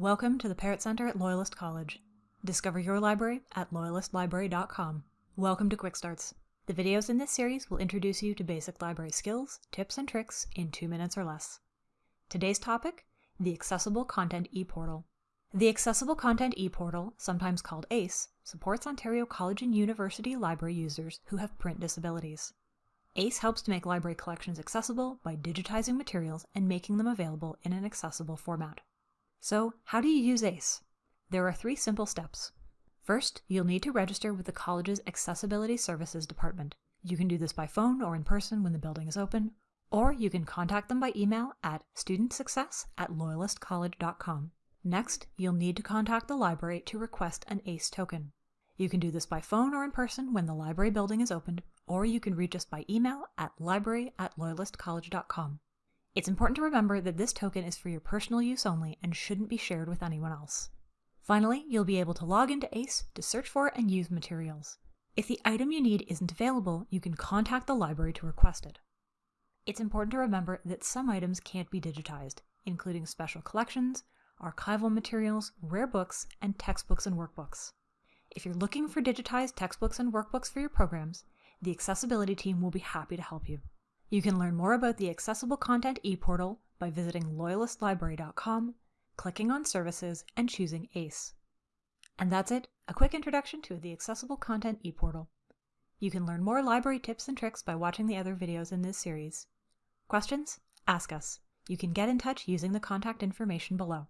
Welcome to the Parrott Center at Loyalist College. Discover your library at loyalistlibrary.com. Welcome to Quick Starts. The videos in this series will introduce you to basic library skills, tips, and tricks in two minutes or less. Today's topic, the Accessible Content ePortal. The Accessible Content ePortal, sometimes called ACE, supports Ontario College and University library users who have print disabilities. ACE helps to make library collections accessible by digitizing materials and making them available in an accessible format. So, how do you use ACE? There are three simple steps. First, you'll need to register with the college's Accessibility Services Department. You can do this by phone or in person when the building is open, or you can contact them by email at studentsuccess at loyalistcollege.com. Next, you'll need to contact the library to request an ACE token. You can do this by phone or in person when the library building is opened, or you can reach us by email at library at loyalistcollege.com. It's important to remember that this token is for your personal use only and shouldn't be shared with anyone else. Finally, you'll be able to log into ACE to search for and use materials. If the item you need isn't available, you can contact the library to request it. It's important to remember that some items can't be digitized, including special collections, archival materials, rare books, and textbooks and workbooks. If you're looking for digitized textbooks and workbooks for your programs, the accessibility team will be happy to help you. You can learn more about the Accessible Content ePortal by visiting loyalistlibrary.com, clicking on Services, and choosing ACE. And that's it, a quick introduction to the Accessible Content ePortal. You can learn more library tips and tricks by watching the other videos in this series. Questions? Ask us. You can get in touch using the contact information below.